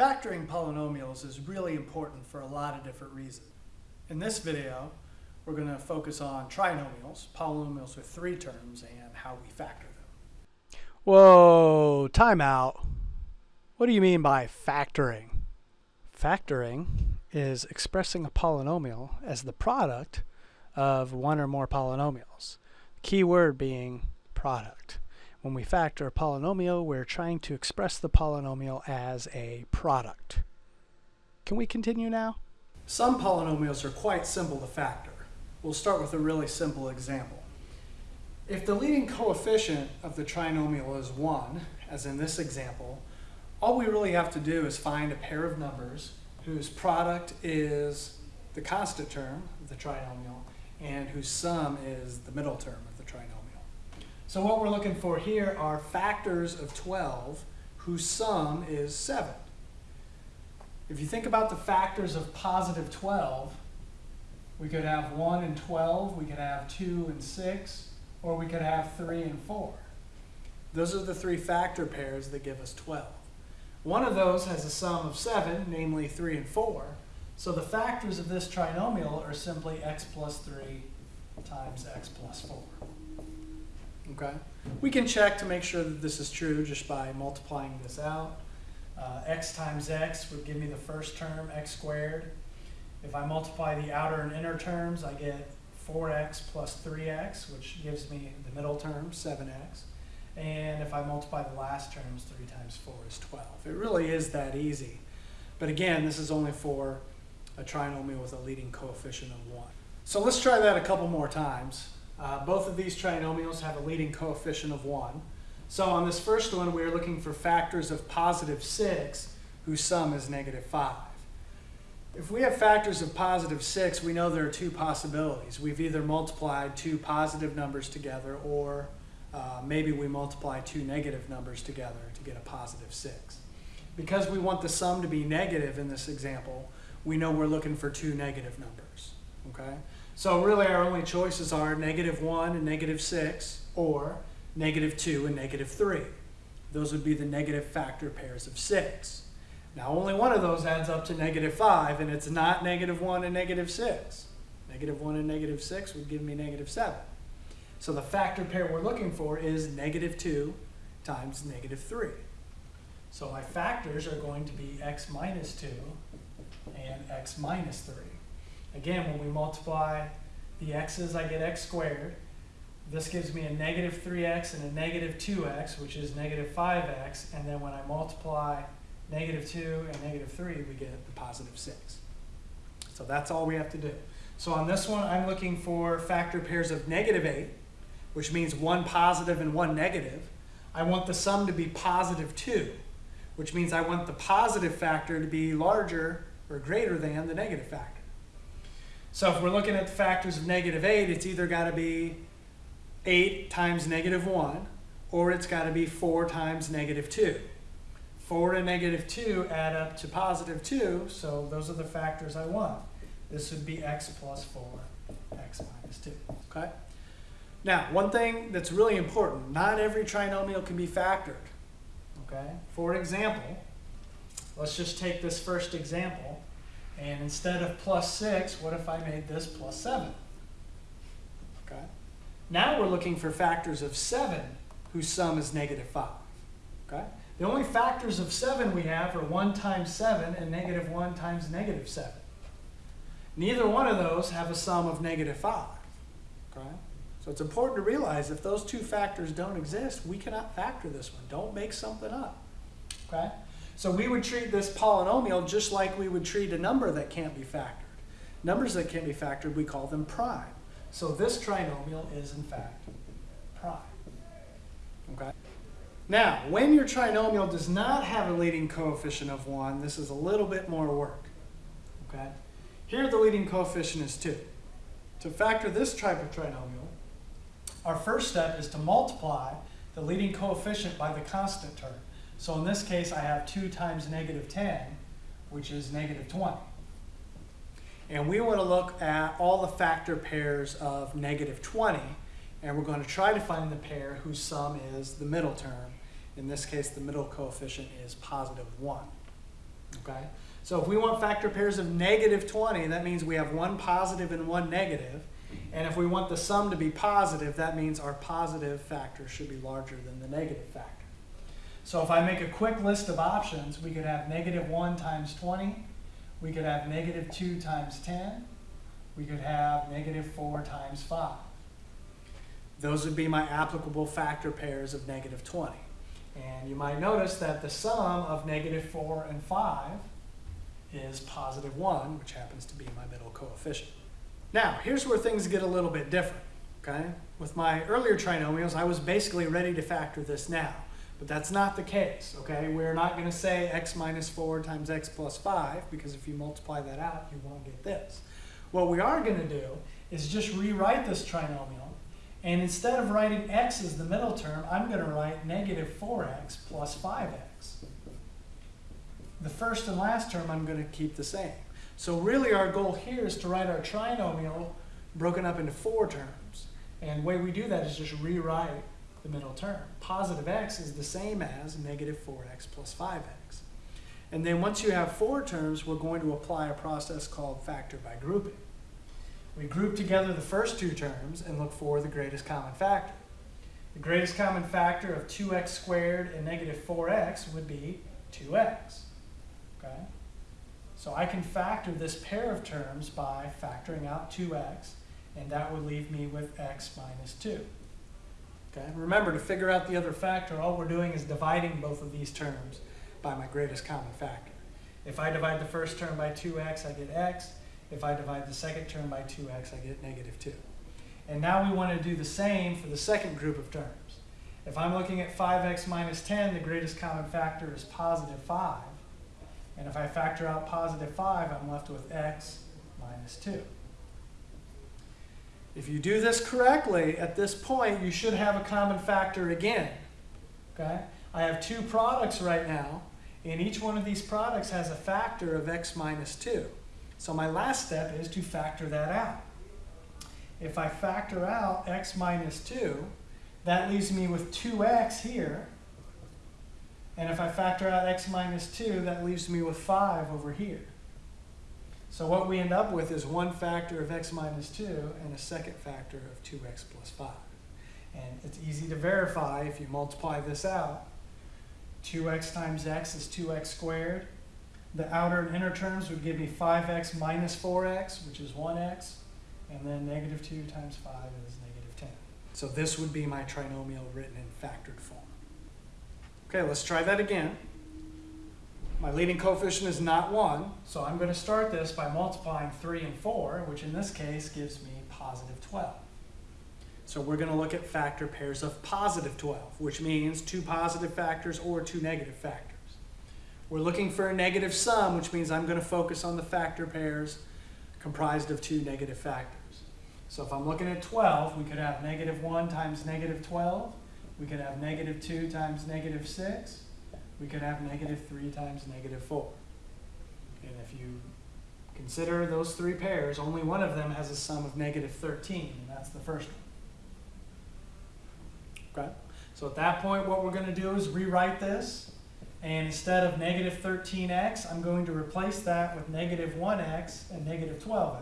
Factoring polynomials is really important for a lot of different reasons. In this video, we're going to focus on trinomials, polynomials with three terms, and how we factor them. Whoa, time out. What do you mean by factoring? Factoring is expressing a polynomial as the product of one or more polynomials. Key word being product. When we factor a polynomial, we're trying to express the polynomial as a product. Can we continue now? Some polynomials are quite simple to factor. We'll start with a really simple example. If the leading coefficient of the trinomial is 1, as in this example, all we really have to do is find a pair of numbers whose product is the constant term of the trinomial and whose sum is the middle term. So what we're looking for here are factors of 12 whose sum is 7. If you think about the factors of positive 12, we could have 1 and 12, we could have 2 and 6, or we could have 3 and 4. Those are the three factor pairs that give us 12. One of those has a sum of 7, namely 3 and 4. So the factors of this trinomial are simply x plus 3 times x plus 4. Okay? We can check to make sure that this is true just by multiplying this out. Uh, x times x would give me the first term, x squared. If I multiply the outer and inner terms, I get 4x plus 3x, which gives me the middle term, 7x. And if I multiply the last terms, 3 times 4 is 12. It really is that easy. But again, this is only for a trinomial with a leading coefficient of 1. So let's try that a couple more times. Uh, both of these trinomials have a leading coefficient of 1. So on this first one, we're looking for factors of positive 6 whose sum is negative 5. If we have factors of positive 6, we know there are two possibilities. We've either multiplied two positive numbers together or uh, maybe we multiply two negative numbers together to get a positive 6. Because we want the sum to be negative in this example, we know we're looking for two negative numbers. Okay? So really our only choices are negative 1 and negative 6 or negative 2 and negative 3. Those would be the negative factor pairs of 6. Now only one of those adds up to negative 5 and it's not negative 1 and negative 6. Negative 1 and negative 6 would give me negative 7. So the factor pair we're looking for is negative 2 times negative 3. So my factors are going to be x minus 2 and x minus 3. Again, when we multiply the x's, I get x squared. This gives me a negative 3x and a negative 2x, which is negative 5x. And then when I multiply negative 2 and negative 3, we get the positive 6. So that's all we have to do. So on this one, I'm looking for factor pairs of negative 8, which means one positive and one negative. I want the sum to be positive 2, which means I want the positive factor to be larger or greater than the negative factor. So if we're looking at the factors of negative 8, it's either got to be 8 times negative 1, or it's got to be 4 times negative 2. 4 and negative 2 add up to positive 2, so those are the factors I want. This would be x plus 4, x minus 2. Okay? Now, one thing that's really important, not every trinomial can be factored. Okay? For example, let's just take this first example. And instead of plus 6, what if I made this plus 7? Okay. Now we're looking for factors of 7 whose sum is negative 5. Okay. The only factors of 7 we have are 1 times 7 and negative 1 times negative 7. Neither one of those have a sum of negative 5. Okay. So it's important to realize if those two factors don't exist, we cannot factor this one. Don't make something up. Okay. So we would treat this polynomial just like we would treat a number that can't be factored. Numbers that can't be factored, we call them prime. So this trinomial is, in fact, prime. Okay? Now, when your trinomial does not have a leading coefficient of 1, this is a little bit more work. Okay? Here the leading coefficient is 2. To factor this type of trinomial, our first step is to multiply the leading coefficient by the constant term. So in this case, I have 2 times negative 10, which is negative 20. And we want to look at all the factor pairs of negative 20, and we're going to try to find the pair whose sum is the middle term. In this case, the middle coefficient is positive 1. Okay? So if we want factor pairs of negative 20, that means we have one positive and one negative. And if we want the sum to be positive, that means our positive factor should be larger than the negative factor. So if I make a quick list of options, we could have negative 1 times 20. We could have negative 2 times 10. We could have negative 4 times 5. Those would be my applicable factor pairs of negative 20. And you might notice that the sum of negative 4 and 5 is positive 1, which happens to be my middle coefficient. Now, here's where things get a little bit different, okay? With my earlier trinomials, I was basically ready to factor this now, but that's not the case, okay? We're not going to say x minus 4 times x plus 5, because if you multiply that out, you won't get this. What we are going to do is just rewrite this trinomial, and instead of writing x as the middle term, I'm going to write negative 4x plus 5x. The first and last term I'm going to keep the same. So really our goal here is to write our trinomial broken up into four terms. And the way we do that is just rewrite the middle term. Positive x is the same as negative 4x plus 5x. And then once you have four terms, we're going to apply a process called factor by grouping. We group together the first two terms and look for the greatest common factor. The greatest common factor of 2x squared and negative 4x would be 2x. Okay? So I can factor this pair of terms by factoring out 2x, and that would leave me with x minus 2. Okay? Remember, to figure out the other factor, all we're doing is dividing both of these terms by my greatest common factor. If I divide the first term by 2x, I get x. If I divide the second term by 2x, I get negative 2. And now we want to do the same for the second group of terms. If I'm looking at 5x minus 10, the greatest common factor is positive 5. And if I factor out positive 5, I'm left with x minus 2. If you do this correctly, at this point, you should have a common factor again. Okay? I have two products right now, and each one of these products has a factor of x minus 2. So my last step is to factor that out. If I factor out x minus 2, that leaves me with 2x here. And if I factor out x minus 2, that leaves me with 5 over here. So what we end up with is one factor of x minus 2 and a second factor of 2x plus 5. And it's easy to verify if you multiply this out. 2x times x is 2x squared. The outer and inner terms would give me 5x minus 4x, which is 1x. And then negative 2 times 5 is negative 10. So this would be my trinomial written in factored form. Okay, let's try that again. My leading coefficient is not 1, so I'm going to start this by multiplying 3 and 4, which in this case gives me positive 12. So we're going to look at factor pairs of positive 12, which means two positive factors or two negative factors. We're looking for a negative sum, which means I'm going to focus on the factor pairs comprised of two negative factors. So if I'm looking at 12, we could have negative 1 times negative 12. We could have negative 2 times negative 6. We could have negative 3 times negative 4. And if you consider those three pairs, only one of them has a sum of negative 13, and that's the first one. Okay? So at that point, what we're going to do is rewrite this. And instead of negative 13x, I'm going to replace that with negative 1x and negative 12x.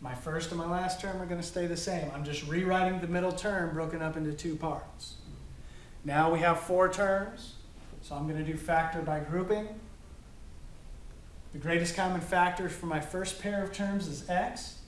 My first and my last term are going to stay the same. I'm just rewriting the middle term broken up into two parts. Now we have four terms, so I'm going to do factor by grouping. The greatest common factor for my first pair of terms is x.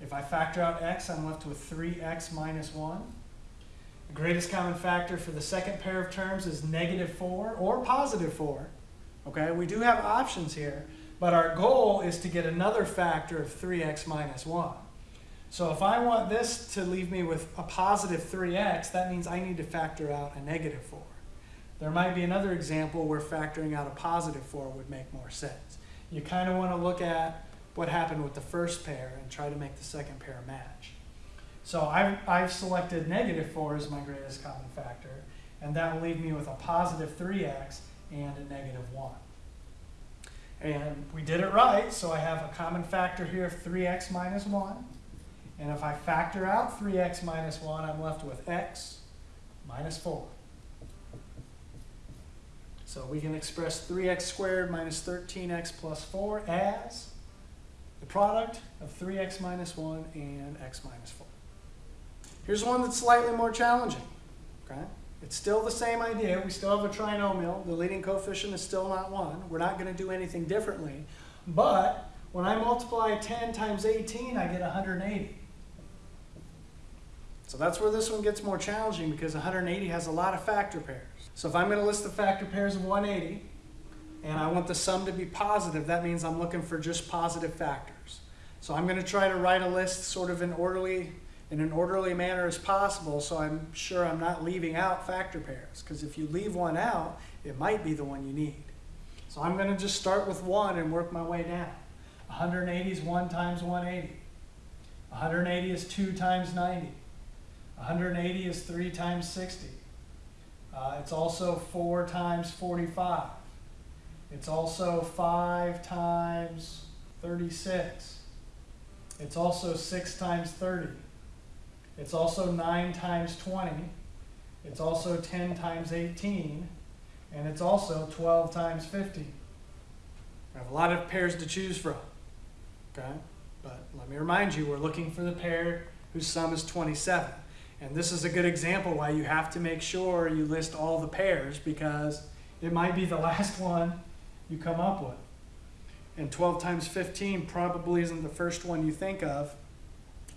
If I factor out x, I'm left with 3x minus 1. The greatest common factor for the second pair of terms is negative 4 or positive 4. Okay, we do have options here, but our goal is to get another factor of 3x minus 1. So if I want this to leave me with a positive 3x, that means I need to factor out a negative 4. There might be another example where factoring out a positive 4 would make more sense. You kind of want to look at what happened with the first pair and try to make the second pair match. So I've, I've selected negative 4 as my greatest common factor, and that will leave me with a positive 3x and a negative 1. And we did it right, so I have a common factor here of 3x minus 1. And if I factor out 3x minus 1, I'm left with x minus 4. So we can express 3x squared minus 13x plus 4 as the product of 3x minus 1 and x minus 4. Here's one that's slightly more challenging. Okay? It's still the same idea. We still have a trinomial. The leading coefficient is still not 1. We're not going to do anything differently. But when I multiply 10 times 18, I get 180. So that's where this one gets more challenging because 180 has a lot of factor pairs. So if I'm going to list the factor pairs of 180 and I want the sum to be positive, that means I'm looking for just positive factors. So I'm going to try to write a list sort of in orderly in an orderly manner as possible so I'm sure I'm not leaving out factor pairs because if you leave one out, it might be the one you need. So I'm going to just start with 1 and work my way down. 180 is 1 times 180. 180 is 2 times 90. 180 is 3 times 60. Uh, it's also 4 times 45. It's also 5 times 36. It's also 6 times 30. It's also 9 times 20. It's also 10 times 18. And it's also 12 times 50. I have a lot of pairs to choose from. Okay? But let me remind you, we're looking for the pair whose sum is 27. And this is a good example why you have to make sure you list all the pairs because it might be the last one you come up with. And 12 times 15 probably isn't the first one you think of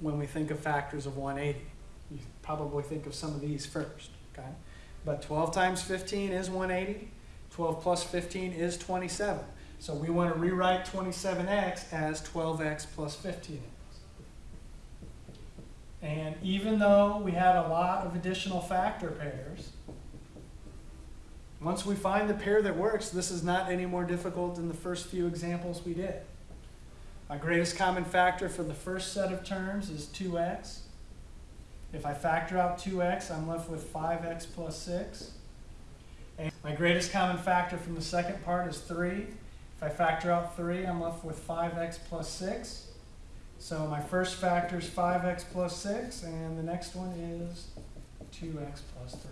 when we think of factors of 180. You probably think of some of these first, okay? But 12 times 15 is 180. 12 plus 15 is 27. So we want to rewrite 27x as 12x plus 15x. And even though we had a lot of additional factor pairs, once we find the pair that works, this is not any more difficult than the first few examples we did. My greatest common factor for the first set of terms is 2x. If I factor out 2x, I'm left with 5x plus 6. And my greatest common factor from the second part is 3. If I factor out 3, I'm left with 5x plus 6. So my first factor is 5x plus 6, and the next one is 2x plus 3.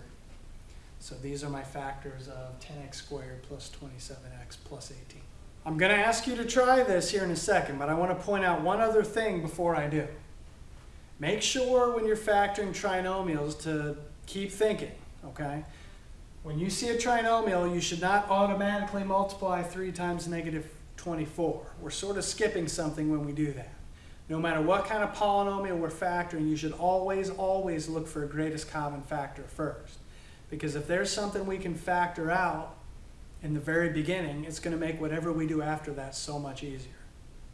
So these are my factors of 10x squared plus 27x plus 18. I'm going to ask you to try this here in a second, but I want to point out one other thing before I do. Make sure when you're factoring trinomials to keep thinking, okay? When you see a trinomial, you should not automatically multiply 3 times negative 24. We're sort of skipping something when we do that. No matter what kind of polynomial we're factoring, you should always, always look for a greatest common factor first. Because if there's something we can factor out in the very beginning, it's going to make whatever we do after that so much easier.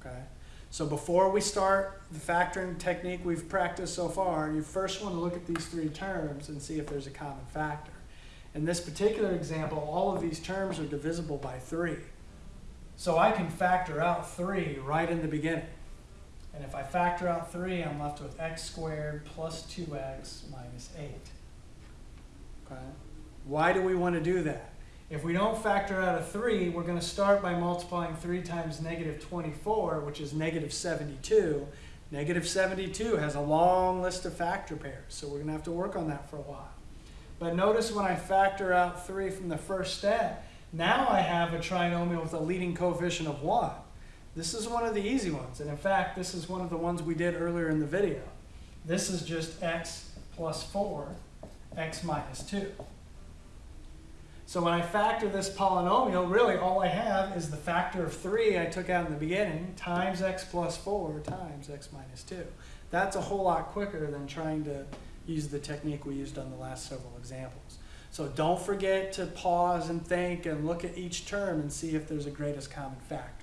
Okay? So before we start the factoring technique we've practiced so far, you first want to look at these three terms and see if there's a common factor. In this particular example, all of these terms are divisible by 3. So I can factor out 3 right in the beginning. And if I factor out 3, I'm left with x squared plus 2x minus 8. Okay? Why do we want to do that? If we don't factor out a 3, we're going to start by multiplying 3 times negative 24, which is negative 72. Negative 72 has a long list of factor pairs, so we're going to have to work on that for a while. But notice when I factor out 3 from the first step, now I have a trinomial with a leading coefficient of 1. This is one of the easy ones, and in fact, this is one of the ones we did earlier in the video. This is just x plus 4, x minus 2. So when I factor this polynomial, really all I have is the factor of 3 I took out in the beginning times x plus 4 times x minus 2. That's a whole lot quicker than trying to use the technique we used on the last several examples. So don't forget to pause and think and look at each term and see if there's a greatest common factor.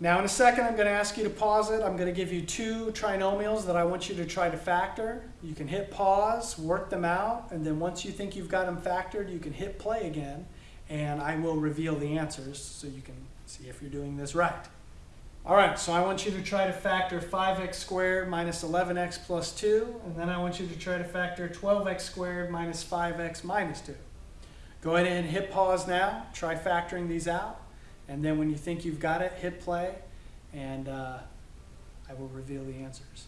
Now in a second I'm going to ask you to pause it. I'm going to give you two trinomials that I want you to try to factor. You can hit pause, work them out, and then once you think you've got them factored, you can hit play again, and I will reveal the answers so you can see if you're doing this right. All right, so I want you to try to factor 5x squared minus 11x plus 2, and then I want you to try to factor 12x squared minus 5x minus 2. Go ahead and hit pause now. Try factoring these out. And then when you think you've got it, hit play, and uh, I will reveal the answers.